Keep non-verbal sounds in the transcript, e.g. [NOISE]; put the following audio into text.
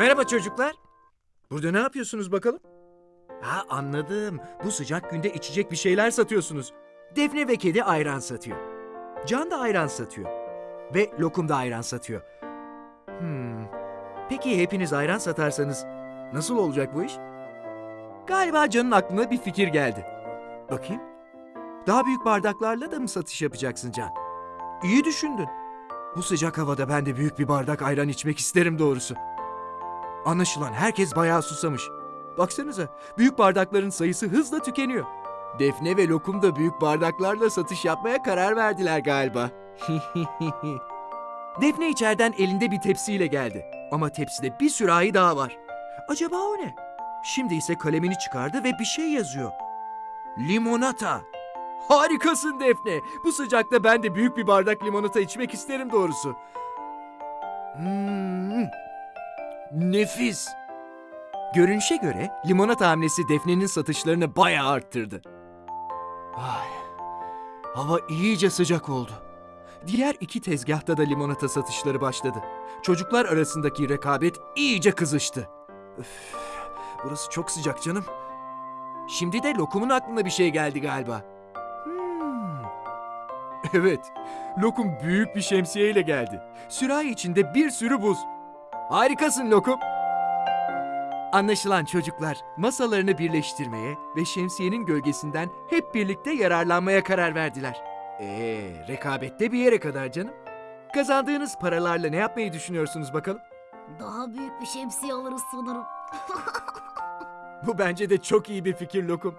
Merhaba çocuklar. Burada ne yapıyorsunuz bakalım? Ha anladım. Bu sıcak günde içecek bir şeyler satıyorsunuz. Defne ve kedi ayran satıyor. Can da ayran satıyor. Ve lokum da ayran satıyor. Hmm. Peki hepiniz ayran satarsanız nasıl olacak bu iş? Galiba Can'ın aklına bir fikir geldi. Bakayım. Daha büyük bardaklarla da mı satış yapacaksın Can? İyi düşündün. Bu sıcak havada ben de büyük bir bardak ayran içmek isterim doğrusu. Anlaşılan herkes bayağı susamış. Baksanıza, büyük bardakların sayısı hızla tükeniyor. Defne ve Lokum da büyük bardaklarla satış yapmaya karar verdiler galiba. [LAUGHS] Defne içeriden elinde bir tepsiyle geldi. Ama tepside bir sürahi daha var. Acaba o ne? Şimdi ise kalemini çıkardı ve bir şey yazıyor. Limonata. Harikasın Defne. Bu sıcakta ben de büyük bir bardak limonata içmek isterim doğrusu. Hmm, nefis. Görünüşe göre limonata hamlesi Defne'nin satışlarını bayağı arttırdı. Ay, hava iyice sıcak oldu. Diğer iki tezgahta da limonata satışları başladı. Çocuklar arasındaki rekabet iyice kızıştı. Üf, burası çok sıcak canım. Şimdi de lokumun aklına bir şey geldi galiba. Hmm. Evet, lokum büyük bir şemsiyeyle geldi. Sürahi içinde bir sürü buz. Harikasın lokum. Anlaşılan çocuklar masalarını birleştirmeye ve şemsiyenin gölgesinden hep birlikte yararlanmaya karar verdiler. Ee, rekabette bir yere kadar canım. Kazandığınız paralarla ne yapmayı düşünüyorsunuz bakalım? Daha büyük bir şemsiye alırız sanırım. [LAUGHS] Bu bence de çok iyi bir fikir Lokum.